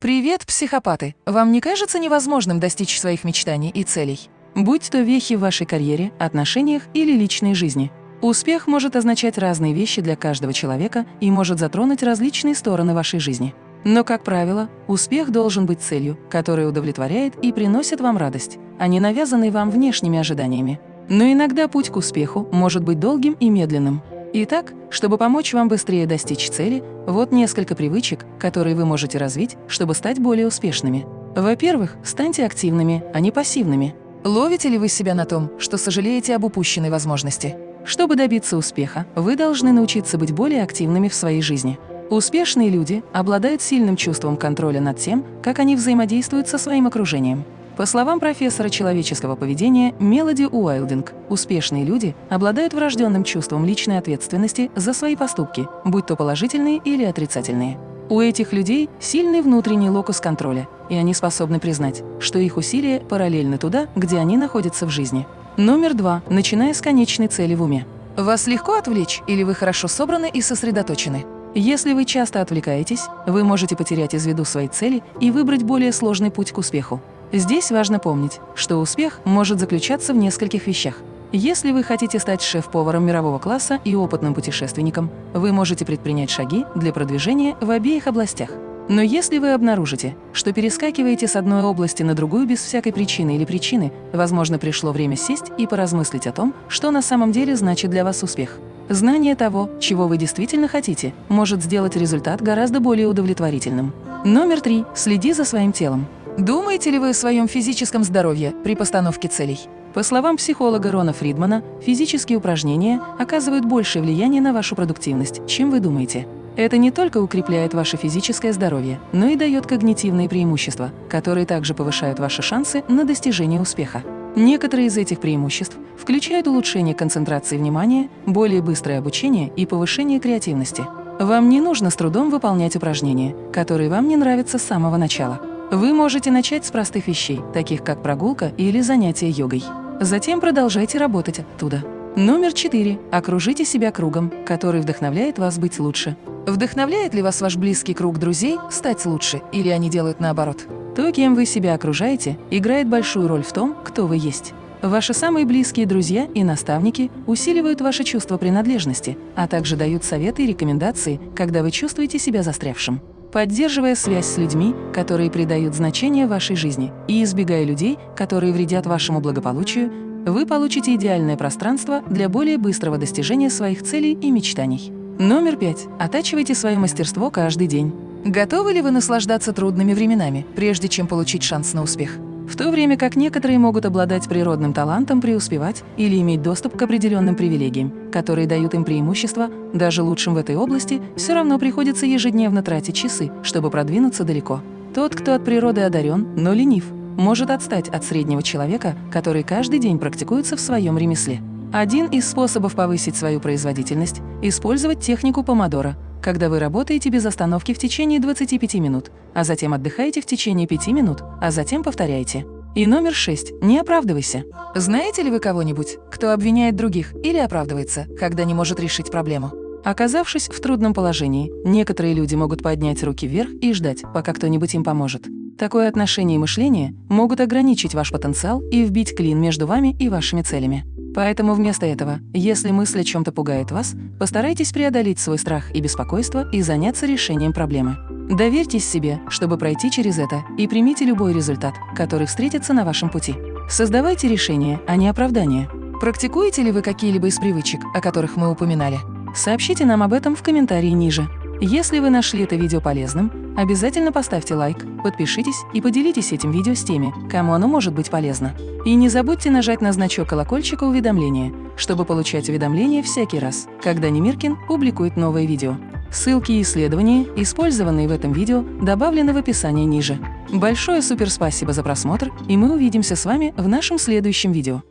Привет, психопаты! Вам не кажется невозможным достичь своих мечтаний и целей? Будь то вехи в вашей карьере, отношениях или личной жизни. Успех может означать разные вещи для каждого человека и может затронуть различные стороны вашей жизни. Но, как правило, успех должен быть целью, которая удовлетворяет и приносит вам радость, а не навязанной вам внешними ожиданиями. Но иногда путь к успеху может быть долгим и медленным. Итак, чтобы помочь вам быстрее достичь цели, вот несколько привычек, которые вы можете развить, чтобы стать более успешными. Во-первых, станьте активными, а не пассивными. Ловите ли вы себя на том, что сожалеете об упущенной возможности? Чтобы добиться успеха, вы должны научиться быть более активными в своей жизни. Успешные люди обладают сильным чувством контроля над тем, как они взаимодействуют со своим окружением. По словам профессора человеческого поведения Мелоди Уайлдинг, успешные люди обладают врожденным чувством личной ответственности за свои поступки, будь то положительные или отрицательные. У этих людей сильный внутренний локус контроля, и они способны признать, что их усилия параллельны туда, где они находятся в жизни. Номер два. Начиная с конечной цели в уме. Вас легко отвлечь или вы хорошо собраны и сосредоточены? Если вы часто отвлекаетесь, вы можете потерять из виду свои цели и выбрать более сложный путь к успеху. Здесь важно помнить, что успех может заключаться в нескольких вещах. Если вы хотите стать шеф-поваром мирового класса и опытным путешественником, вы можете предпринять шаги для продвижения в обеих областях. Но если вы обнаружите, что перескакиваете с одной области на другую без всякой причины или причины, возможно, пришло время сесть и поразмыслить о том, что на самом деле значит для вас успех. Знание того, чего вы действительно хотите, может сделать результат гораздо более удовлетворительным. Номер три. Следи за своим телом. Думаете ли вы о своем физическом здоровье при постановке целей? По словам психолога Рона Фридмана, физические упражнения оказывают большее влияние на вашу продуктивность, чем вы думаете. Это не только укрепляет ваше физическое здоровье, но и дает когнитивные преимущества, которые также повышают ваши шансы на достижение успеха. Некоторые из этих преимуществ включают улучшение концентрации внимания, более быстрое обучение и повышение креативности. Вам не нужно с трудом выполнять упражнения, которые вам не нравятся с самого начала. Вы можете начать с простых вещей, таких как прогулка или занятие йогой. Затем продолжайте работать оттуда. Номер четыре. Окружите себя кругом, который вдохновляет вас быть лучше. Вдохновляет ли вас ваш близкий круг друзей стать лучше, или они делают наоборот? То, кем вы себя окружаете, играет большую роль в том, кто вы есть. Ваши самые близкие друзья и наставники усиливают ваше чувство принадлежности, а также дают советы и рекомендации, когда вы чувствуете себя застрявшим поддерживая связь с людьми, которые придают значение вашей жизни, и избегая людей, которые вредят вашему благополучию, вы получите идеальное пространство для более быстрого достижения своих целей и мечтаний. Номер пять. Оттачивайте свое мастерство каждый день. Готовы ли вы наслаждаться трудными временами, прежде чем получить шанс на успех? В то время как некоторые могут обладать природным талантом преуспевать или иметь доступ к определенным привилегиям, которые дают им преимущество, даже лучшим в этой области все равно приходится ежедневно тратить часы, чтобы продвинуться далеко. Тот, кто от природы одарен, но ленив, может отстать от среднего человека, который каждый день практикуется в своем ремесле. Один из способов повысить свою производительность – использовать технику помодоро – когда вы работаете без остановки в течение 25 минут, а затем отдыхаете в течение 5 минут, а затем повторяете. И номер шесть. Не оправдывайся. Знаете ли вы кого-нибудь, кто обвиняет других или оправдывается, когда не может решить проблему? Оказавшись в трудном положении, некоторые люди могут поднять руки вверх и ждать, пока кто-нибудь им поможет. Такое отношение и мышление могут ограничить ваш потенциал и вбить клин между вами и вашими целями. Поэтому вместо этого, если мысль о чем-то пугает вас, постарайтесь преодолеть свой страх и беспокойство и заняться решением проблемы. Доверьтесь себе, чтобы пройти через это, и примите любой результат, который встретится на вашем пути. Создавайте решения, а не оправдания. Практикуете ли вы какие-либо из привычек, о которых мы упоминали? Сообщите нам об этом в комментарии ниже. Если вы нашли это видео полезным, обязательно поставьте лайк, подпишитесь и поделитесь этим видео с теми, кому оно может быть полезно. И не забудьте нажать на значок колокольчика уведомления, чтобы получать уведомления всякий раз, когда Немиркин публикует новое видео. Ссылки и исследования, использованные в этом видео, добавлены в описании ниже. Большое суперспасибо за просмотр, и мы увидимся с вами в нашем следующем видео.